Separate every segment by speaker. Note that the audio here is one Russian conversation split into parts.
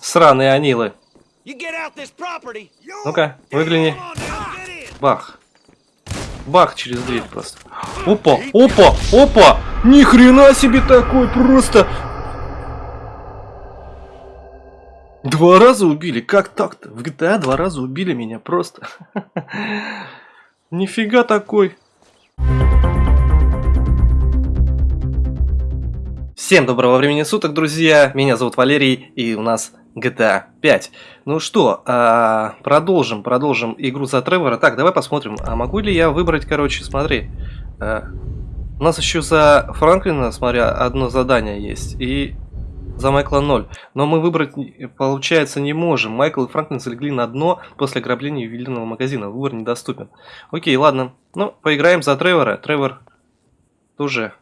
Speaker 1: Сраные анилы. Ну-ка, выгляни. Бах. Бах через дверь просто. Опа, опа, опа! Ни хрена себе такой просто. Два раза убили, как так-то? В GTA два раза убили меня просто. Нифига такой. Всем доброго времени суток, друзья. Меня зовут Валерий, и у нас GTA 5. Ну что, а, продолжим, продолжим игру за Тревора. Так, давай посмотрим, а могу ли я выбрать, короче, смотри. а, у нас еще за Франклина, смотря, одно задание есть, и за Майкла 0. Но мы выбрать, получается, не можем. Майкл и Франклин залегли на дно после ограбления ювелирного магазина. Выбор недоступен. Окей, ладно. Ну, поиграем за Тревора. Тревор тоже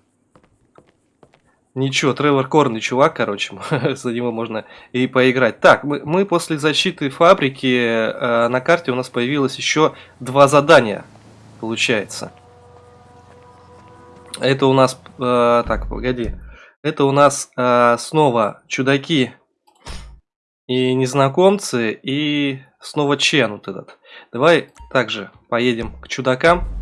Speaker 1: Ничего, Тревор Корный чувак, короче, за него можно и поиграть. Так, мы, мы после защиты фабрики э, на карте у нас появилось еще два задания, получается. Это у нас, э, так, погоди, это у нас э, снова чудаки и незнакомцы и снова Чен вот этот. Давай также поедем к чудакам.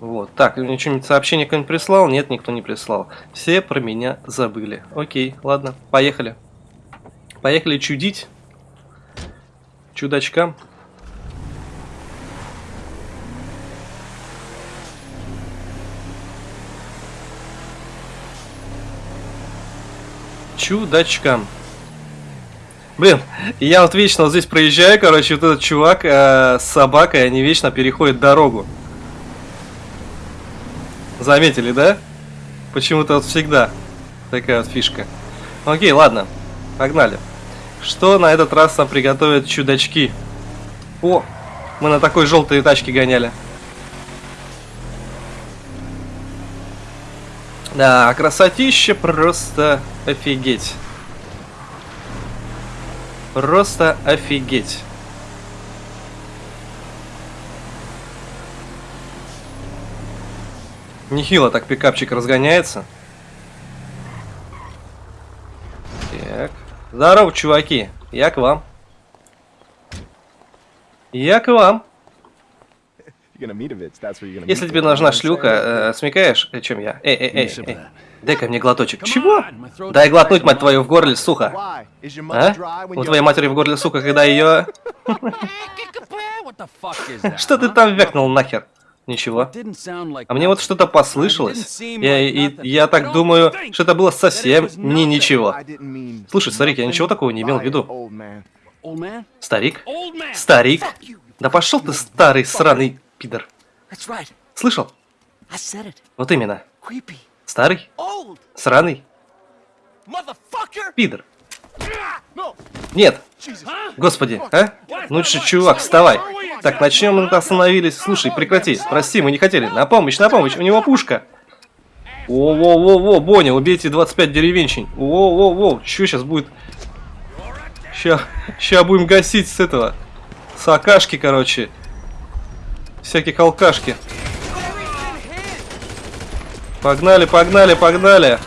Speaker 1: Вот, так, что-нибудь сообщение кто-нибудь прислал? Нет, никто не прислал. Все про меня забыли. Окей, ладно, поехали. Поехали чудить. Чудачкам. Чудачкам. Блин, я вот вечно вот здесь проезжаю, короче, вот этот чувак э, с собакой, они вечно переходят дорогу. Заметили, да? Почему-то вот всегда такая вот фишка. Окей, ладно, погнали. Что на этот раз нам приготовят чудачки? О, мы на такой желтой тачке гоняли. Да, красотища просто офигеть. Просто офигеть. Нехило так пикапчик разгоняется. Так. Здорово, чуваки. Я к вам. Я к вам. Если тебе нужна шлюха, э, смекаешь, о чем я? Эй, эй, эй, эй. Дай-ка мне глоточек. Чего? Дай глотнуть, мать твою, в горле, сука. А? У твоей матери в горле, сука, когда ее... Что ты там вякнул нахер? Ничего. А мне вот что-то послышалось. Я, и, я так думаю, что это было совсем не ничего. Слушай, старик, я ничего такого не имел в виду. Старик? Старик? Да пошел ты, старый сраный пидор. Слышал? Вот именно. Старый? Сраный? Пидор. Нет. Господи, а? Ну что, чувак, вставай. Так, начнем мы остановились. Слушай, прекрати. Прости, мы не хотели. На помощь, на помощь. У него пушка. Во-во-во-во, Боня, убейте 25 деревенщин. Во-во-во, что сейчас будет? Ща, ща будем гасить с этого. С акашки, короче. Всяких алкашки. Погнали, погнали, погнали.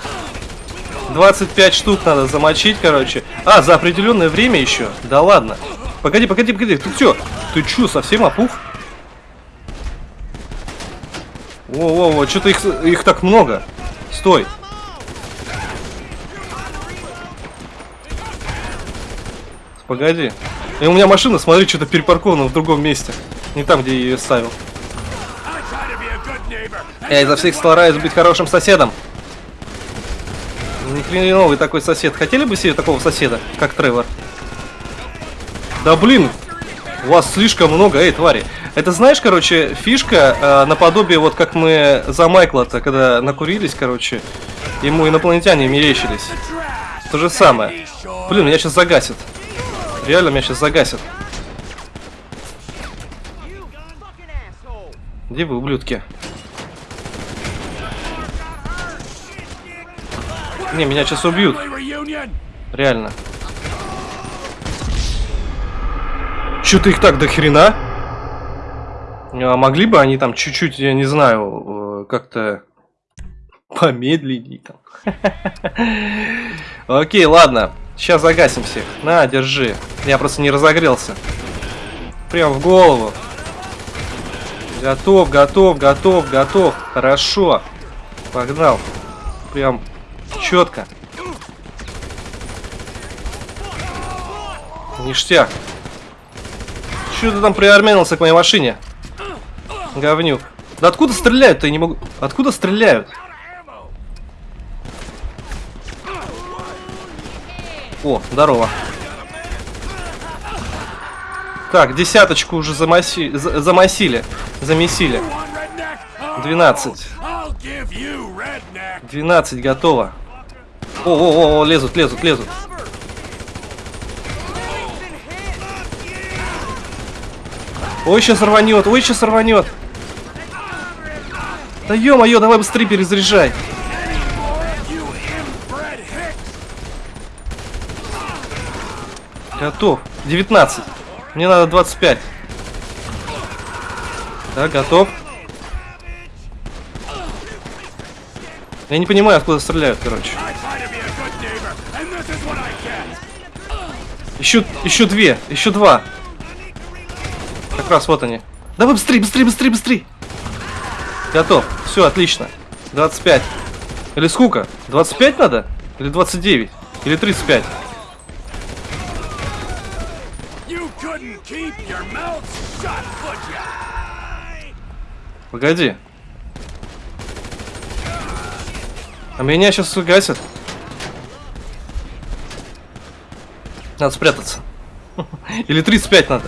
Speaker 1: 25 штук надо замочить, короче. А, за определенное время еще? Да ладно. Погоди, погоди, погоди. Ты что? Ты чё, совсем опух? Во-во-во, что-то их, их так много. Стой. Погоди. И у меня машина, смотри, что-то перепаркована в другом месте. Не там, где я ее ставил. Я изо всех стараюсь быть хорошим соседом. Ни хреновый такой сосед. Хотели бы себе такого соседа, как Тревор? Да блин, у вас слишком много, эй, твари. Это знаешь, короче, фишка э, наподобие, вот как мы за Майкла-то, когда накурились, короче, ему инопланетяне мерещились. То же самое. Блин, меня сейчас загасит. Реально меня сейчас загасит. Где вы, ублюдки? Не, меня сейчас убьют. Реально. Что-то их так до хрена? А могли бы они там чуть-чуть, я не знаю, э, как-то помедленней там. Окей, ладно. Сейчас загасим всех. На, держи. Я просто не разогрелся. Прям в голову. Готов, готов, готов, готов. Хорошо. Погнал. Прям четко. Ништяк. Че ты там приармянился к моей машине? Говнюк. Да откуда стреляют-то? Я не могу... Откуда стреляют? О, здорово. Так, десяточку уже замаси... за- замасили. Замесили. 12. 12 готово. О, о, о, лезут, лезут, лезут. Ой, сейчас рванет, ой, сейчас рванет. Да ё-моё, давай быстрее перезаряжай. Готов. 19. Мне надо 25. Так, готов. Я не понимаю, откуда стреляют, короче. Еще, еще две, еще два. Раз вот они. Давай быстрее, быстрее, быстрее, быстрее. Готов. Все, отлично. 25. Или сколько? 25 надо? Или 29? Или 35?
Speaker 2: You couldn't keep your mouth shut, would ya?
Speaker 1: Погоди. А меня сейчас гасят. Надо спрятаться. Или 35 надо.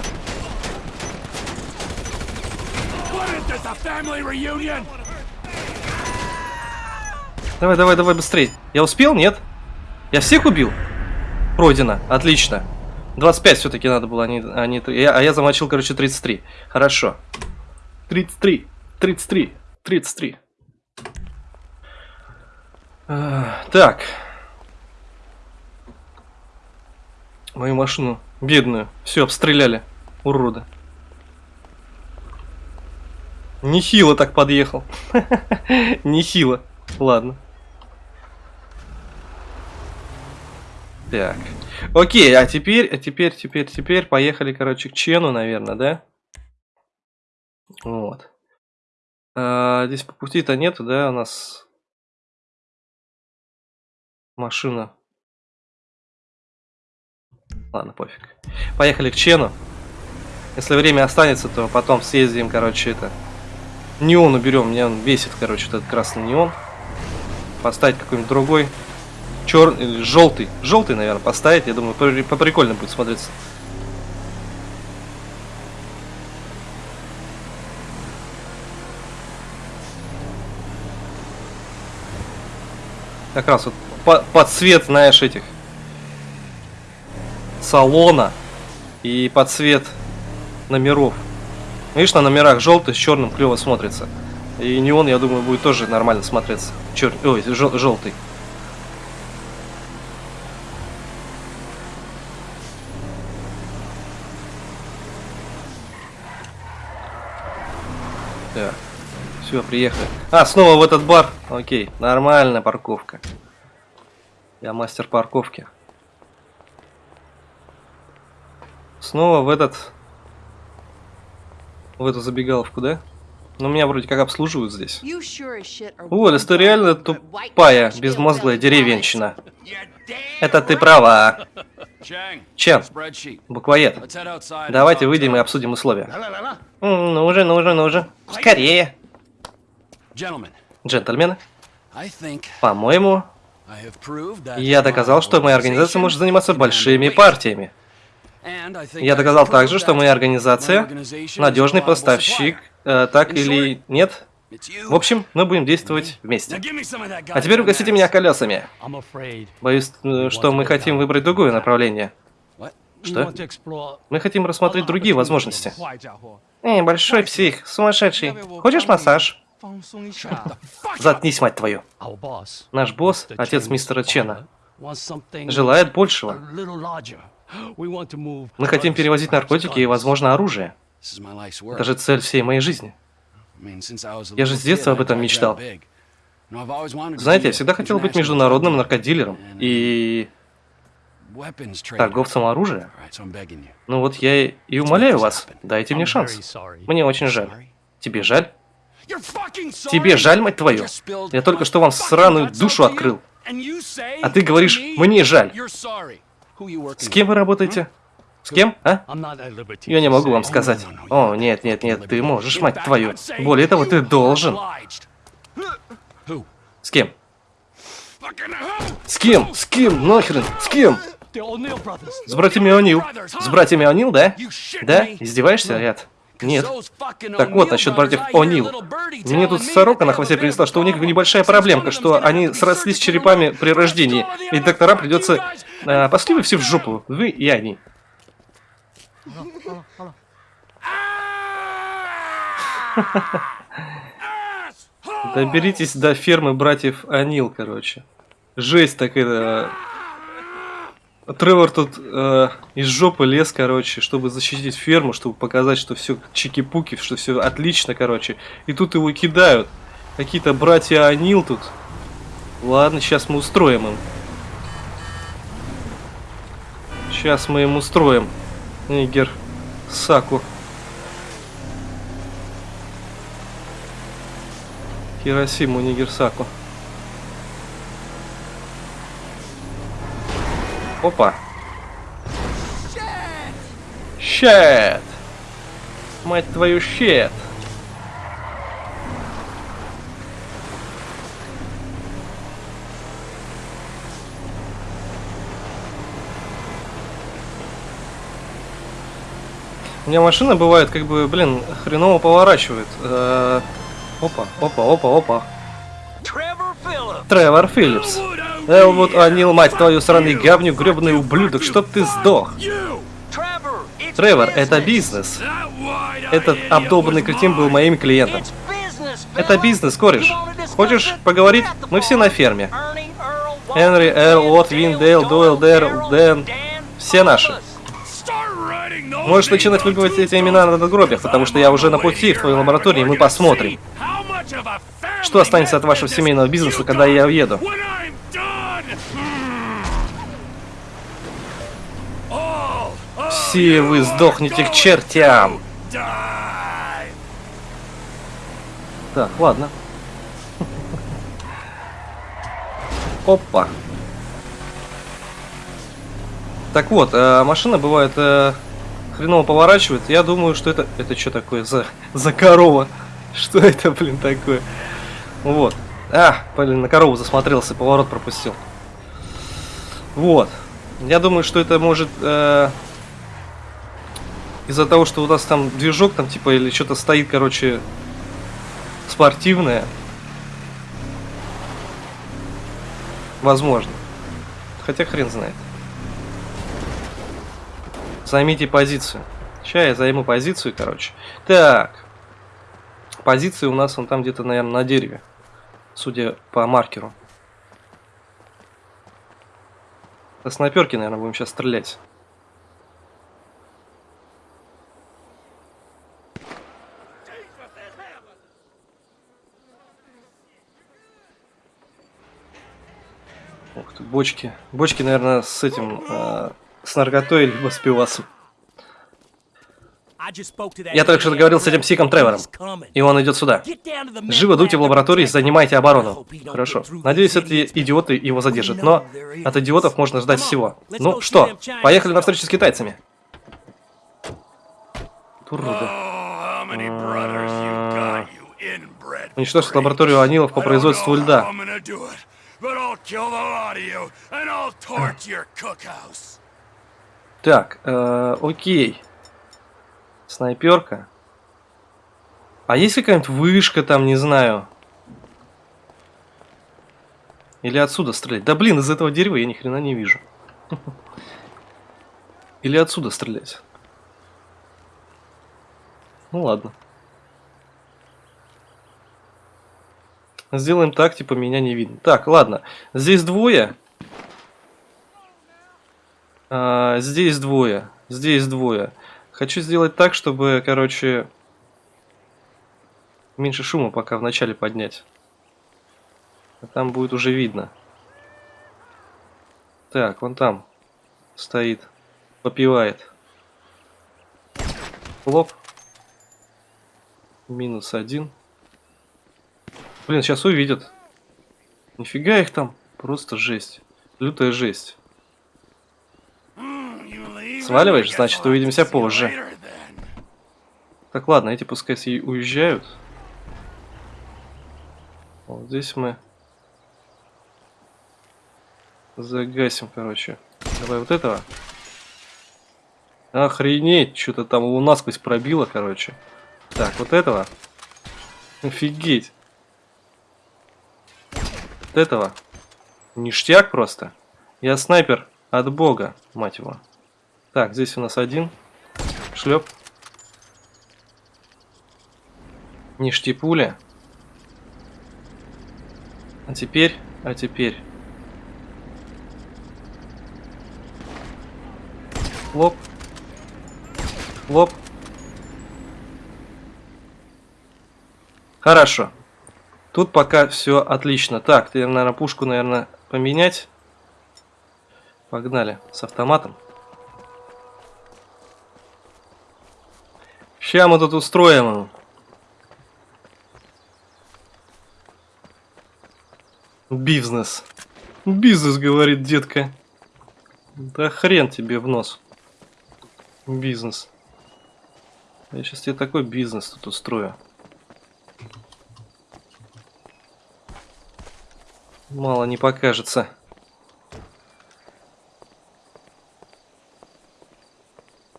Speaker 1: Давай, давай, давай, быстрей. Я успел? Нет? Я всех убил? Пройдено. Отлично. 25 все-таки надо было, а не, а не. Я- а я замочил, короче, 33. Хорошо. 33. 33. 33. А, так. Мою машину бедную. Все, обстреляли. Урода. Нехило так подъехал. Нехило. Ладно. Так. Окей, а теперь, а теперь, теперь, теперь поехали, короче, к Чену, наверное, да? Вот. А, здесь по пути-то нету, да, у нас машина. Ладно, пофиг. Поехали к Чену. Если время останется, то потом съездим, короче, это... Неон уберем, мне он бесит, короче, этот красный неон. Поставить какой-нибудь другой. Черный или желтый. Желтый, наверное, поставить. Я думаю, по- поприкольно будет смотреться. Как раз вот по- под цвет, знаешь, этих салона и под цвет номеров. Видишь, на номерах желтый с черным клево смотрится. И неон, я думаю, будет тоже нормально смотреться. Чер... Ой, жел- желтый. Так. Все, приехали. А, снова в этот бар. Окей, нормальная парковка. Я мастер парковки. Снова в этот... В эту забегаловку, да? Но меня вроде как обслуживают здесь. О, Лес, ты реально тупая, безмозглая деревенщина. Это ты права. Чен, буквоед. Давайте выйдем и обсудим условия. Ну уже, ну уже, ну уже. Скорее. Джентльмены, по-моему, я доказал, что моя организация может заниматься большими партиями. Я доказал также, что моя организация надежный поставщик, э, так или нет. В общем, мы будем действовать вместе. А теперь угостите меня колесами. Боюсь, э, что мы хотим выбрать другое направление. Что? Мы хотим рассмотреть другие возможности. Эй, большой псих, сумасшедший. Хочешь массаж? Заткнись, мать твою. Наш босс, отец мистера Чена, желает большего. Мы хотим перевозить наркотики и, возможно, оружие. Это же цель всей моей жизни.
Speaker 2: Я же с детства об этом мечтал.
Speaker 1: Знаете, я всегда хотел быть международным наркодилером. И
Speaker 2: trader.
Speaker 1: торговцем оружия. Ну вот я и, умоляю вас, дайте мне шанс. Мне очень жаль. Тебе жаль? Тебе жаль, мать твою? Я только что вам сраную душу открыл. А ты говоришь, мне жаль. С кем вы работаете? С кем, а? Я не могу вам сказать. О, нет, нет, нет, ты можешь, мать твою. Более того, ты должен. С кем? С кем? С кем? Нахрен? С кем? С братьями О'Нил. С братьями О'Нил, да? Да? Издеваешься, Ряд? Нет. Так вот, насчет братьев О'Нил. Мне тут сорока на хвосте принесла, что у них небольшая проблемка, что они срослись черепами при рождении, и докторам придется... э, пошли вы все в жопу, вы и они. Доберитесь до фермы братьев Анил, короче. Жесть так это... Тревор тут э, из жопы лез, короче, чтобы защитить ферму, чтобы показать, что все чики-пуки, что все отлично, короче. И тут его кидают. Какие-то братья Анил тут. Ладно, сейчас мы устроим им. Сейчас мы им устроим. Нигер Саку. Хиросиму Нигерсаку. Опа. Щет! Мать твою, щет! У меня машина бывает, как бы, блин, хреново поворачивает. Э, Опа, опа, опа, опа.
Speaker 3: Phillips.
Speaker 1: Тревор Филлипс. Элвуд Анил, мать твою, сраный говнюк, гребаный ублюдок, чтоб ты сдох. Тревор, это бизнес. Этот обдолбанный кретин был моим клиентом. Это бизнес, кореш. Хочешь поговорить? Мы все на ферме. Энри, Эрл,
Speaker 3: Ed,
Speaker 1: Уотт,
Speaker 3: Dale,
Speaker 1: Вин, Дейл, Дойл, Дэр, Дэн. Все наши. Можешь начинать
Speaker 2: on
Speaker 1: выпивать эти имена на надгробиях, потому что я уже на пути в твоей лаборатории, и мы посмотрим. Что останется от вашего семейного бизнеса, когда я уеду? Все вы сдохнете к чертям. Так, ладно. Опа. Так вот, э, машина бывает э, хреново поворачивает. Я думаю, что это... Это что такое за, за корова? Что это, блин, такое? Вот. А, блин, на корову засмотрелся, поворот пропустил. Вот. Я думаю, что это может... э, из-за того, что у нас там движок там типа или что-то стоит, короче, спортивное. Возможно. Хотя хрен знает. Займите позицию. Сейчас я займу позицию, короче. Так. Позиция у нас он там где-то, наверное, на дереве. Судя по маркеру. Со снайперки, наверное, будем сейчас стрелять. Бочки. Бочки, наверное, с этим, э, с наркотой, либо с пивасом. Я только что договорил с этим психом Тревором. И он идет сюда. Живо дуйте в лаборатории и занимайте оборону. Хорошо. Надеюсь, эти идиоты его задержат. Но от идиотов можно ждать всего. Ну что, поехали на встречу с китайцами.
Speaker 2: Inbred
Speaker 1: Уничтожить лабораторию Анилов по производству льда.
Speaker 2: But I'll kill the lot of you, and I'll torch your cookhouse.
Speaker 1: Так, э, окей. Снайперка. А есть какая-нибудь вышка там, не знаю? Или отсюда стрелять? Да блин, из этого дерева я ни хрена не вижу. Или отсюда стрелять? Ну ладно. Сделаем так, типа меня не видно. Так, ладно. Здесь двое. А, здесь двое. Здесь двое. Хочу сделать так, чтобы, короче, меньше шума пока вначале поднять. А там будет уже видно. Так, вон там. стоит, попивает. Лоп. Минус один. Блин, сейчас увидят. Нифига их там. Просто жесть. Лютая жесть. Сваливаешь? Значит, увидимся позже. Так, ладно, эти пускай уезжают. Вот здесь мы загасим, короче. Давай вот этого. Охренеть, что-то там его насквозь пробило, короче. Так, вот этого. Офигеть. Вот этого. Ништяк просто. Я снайпер от бога, мать его. Так, здесь у нас один. Шлеп. Ништипуля. А теперь, а теперь. Лоп. Лоп. Хорошо. Тут пока все отлично. Так, ты, наверное, пушку, наверное, поменять. Погнали с автоматом. Сейчас мы тут устроим ему. Бизнес. Бизнес, говорит детка. Да хрен тебе в нос. Бизнес. Я сейчас тебе такой бизнес тут устрою. Мало не покажется.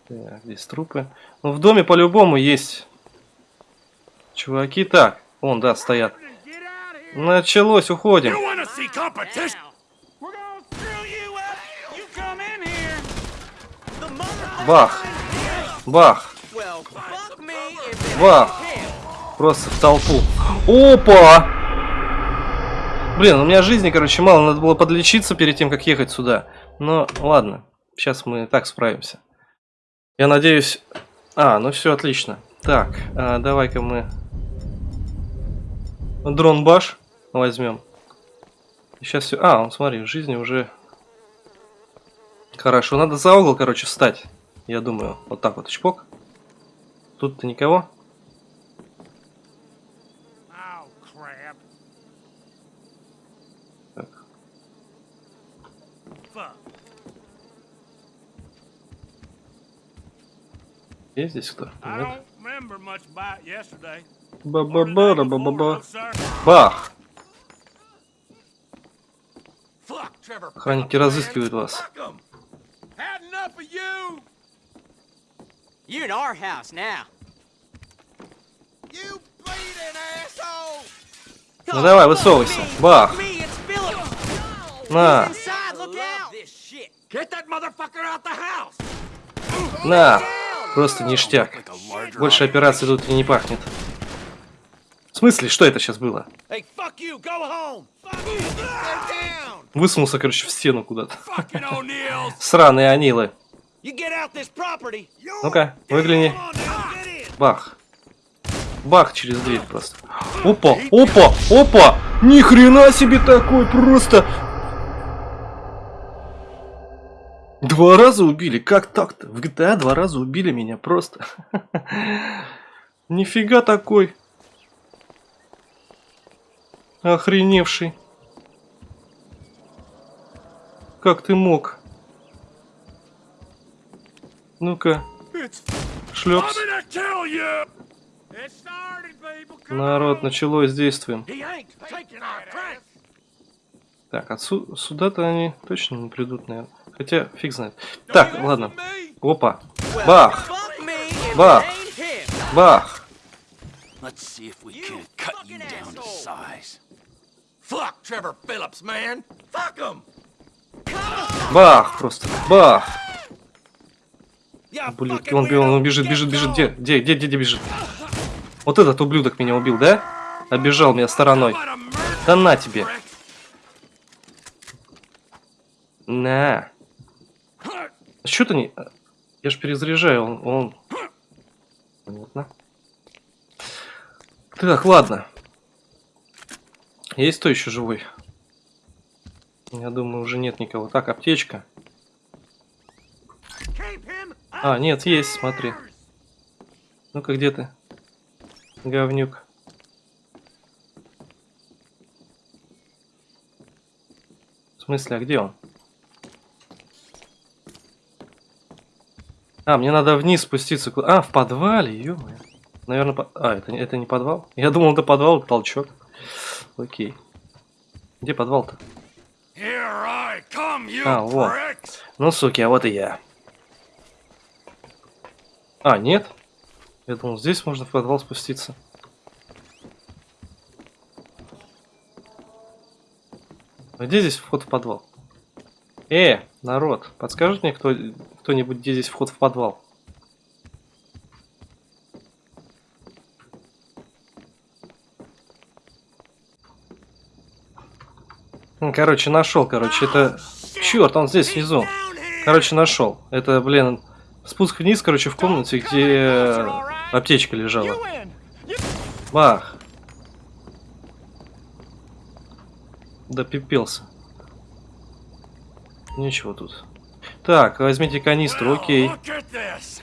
Speaker 1: Так, здесь трупы. Ну, в доме по-любому есть чуваки. Так, вон, да, стоят. Началось, уходим. Бах. Бах. Бах. Просто в толпу. Опа! Блин, у меня жизни, короче, мало. Надо было подлечиться перед тем, как ехать сюда. Но ладно. Сейчас мы так справимся. Я надеюсь... А, ну все отлично. Так, а, давай-ка мы... Дрон баш возьмем. Сейчас все... А, он, смотри, в жизни уже... Хорошо, надо за угол, короче, встать. Я думаю, вот так вот, чпок. Тут-то никого.
Speaker 2: Fuck.
Speaker 1: Есть здесь кто?
Speaker 2: I
Speaker 1: Нет.
Speaker 2: don't remember much about yesterday.
Speaker 1: Ба-ба-ба-ба-ба-ба.
Speaker 2: sir.
Speaker 1: Бах! Охранники разыскивают вас.
Speaker 2: Fuck 'em. Had enough of you.
Speaker 3: You in our house now.
Speaker 2: You bleeding asshole.
Speaker 1: Ну давай, высовывайся. Бах! На! На! Просто ништяк. Больше операций тут и не пахнет. В смысле, что это сейчас было? Высунулся, короче, в стену куда-то. Сраные анилы. Ну-ка, выгляни. Бах. Бах через дверь просто. Опа, опа, опа! Ни хрена себе такой просто! Два раза убили, как так-то? В GTA два раза убили меня просто. Нифига такой. Охреневший. Как ты мог? Ну-ка, шлепс. Народ, началось
Speaker 2: prank.
Speaker 1: Так, отсу- сюда-то они точно не придут, наверное. Хотя, фиг знает. Так, ладно. Опа. Бах. Бах. Бах. Бах просто. Бах.
Speaker 2: Fucking
Speaker 1: он, он
Speaker 2: weirdo.
Speaker 1: бежит, бежит, бежит. Где, где, где, где, где бежит? Вот этот ублюдок меня убил, да? Обежал меня стороной. Да на тебе. На. Что ты не... Я ж перезаряжаю, он... он... Понятно. Так, ладно. Есть кто еще живой? Я думаю, уже нет никого. Так, аптечка. А, нет, есть, смотри. Ну-ка, где ты? Говнюк. В смысле, а где он? А, мне надо вниз спуститься. А, в подвале, ё Наверное, по... А, это, не- это не подвал? Я думал, это подвал, это толчок. Окей. Где подвал-то? А, вот. Ну, суки, а вот и я. А, нет? Я думал, здесь можно в подвал спуститься. А где здесь вход в подвал? Э, народ, подскажет мне кто, кто-нибудь, где здесь вход в подвал? Короче, нашел, короче, это... Черт, он здесь внизу. Короче, нашел. Это, блин, спуск вниз, короче, в комнате, где аптечка лежала. Бах. Да пипелся. Ничего тут. Так, возьмите канистру, окей.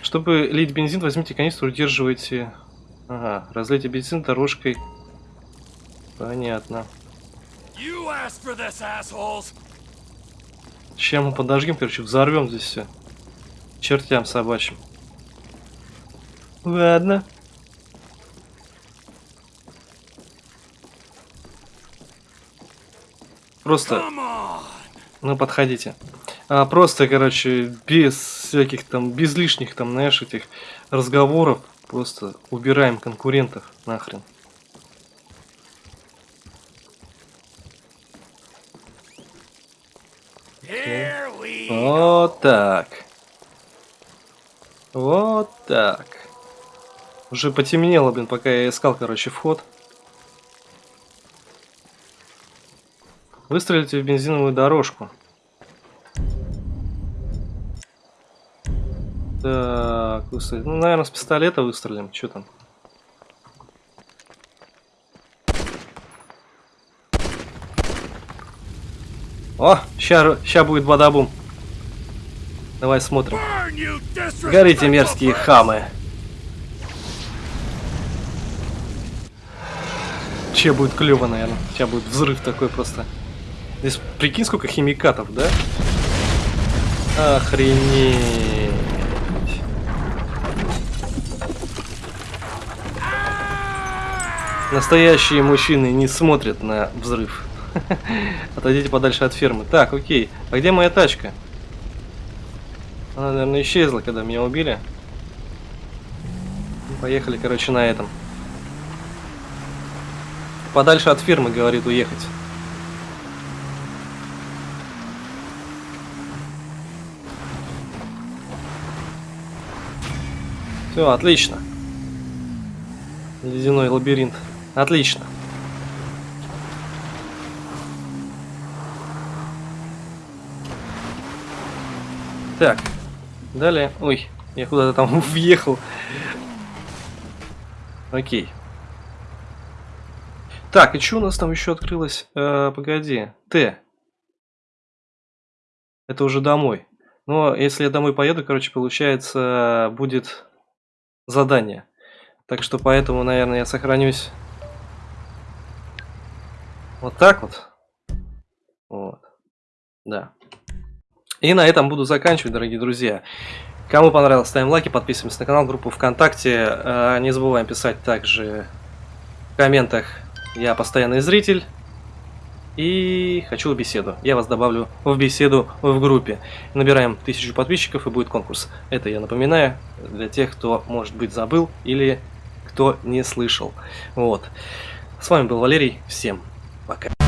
Speaker 1: Чтобы лить бензин, возьмите канистру, удерживайте... Ага, разлейте бензин дорожкой. Понятно. Сейчас мы подожгем, короче, взорвем здесь все. Чертям собачьим. Ладно. Просто, ну подходите. А, просто, короче, без всяких там, без лишних там, знаешь, этих разговоров, просто убираем конкурентов нахрен. Вот так. Вот так. Уже потемнело, блин, пока я искал, короче, вход. Выстрелите в бензиновую дорожку. Так, выстрелить. Ну, наверное, с пистолета выстрелим. Что там? О, ща, ща будет бадабум. Давай смотрим. Горите, мерзкие хамы. Че будет клево, наверное. Сейчас будет взрыв такой просто. Здесь прикинь, сколько химикатов, да? Охренеть. Настоящие мужчины не смотрят на взрыв. Отойдите подальше от фермы. Так, окей. А где моя тачка? Она, наверное, исчезла, когда меня убили. Ну, Поехали, короче, на этом. Подальше от фирмы, говорит, уехать. Все, отлично. Ледяной лабиринт. Отлично. Так, далее. Ой, я куда-то там въехал. Окей. Так, и что у нас там еще открылось? Э, погоди. Т. Это уже домой. Но если я домой поеду, короче, получается, будет задание. Так что поэтому, наверное, я сохранюсь вот так вот. Вот. Да. И на этом буду заканчивать, дорогие друзья. Кому понравилось, ставим лайки, подписываемся на канал, группу ВКонтакте. Э, Не забываем писать также в комментах «Я постоянный зритель» и «Хочу беседу». Я вас добавлю в беседу в группе. Набираем тысячу подписчиков и будет конкурс. Это я напоминаю для тех, кто, может быть, забыл или кто не слышал. Вот. С вами был Валерий. Всем пока.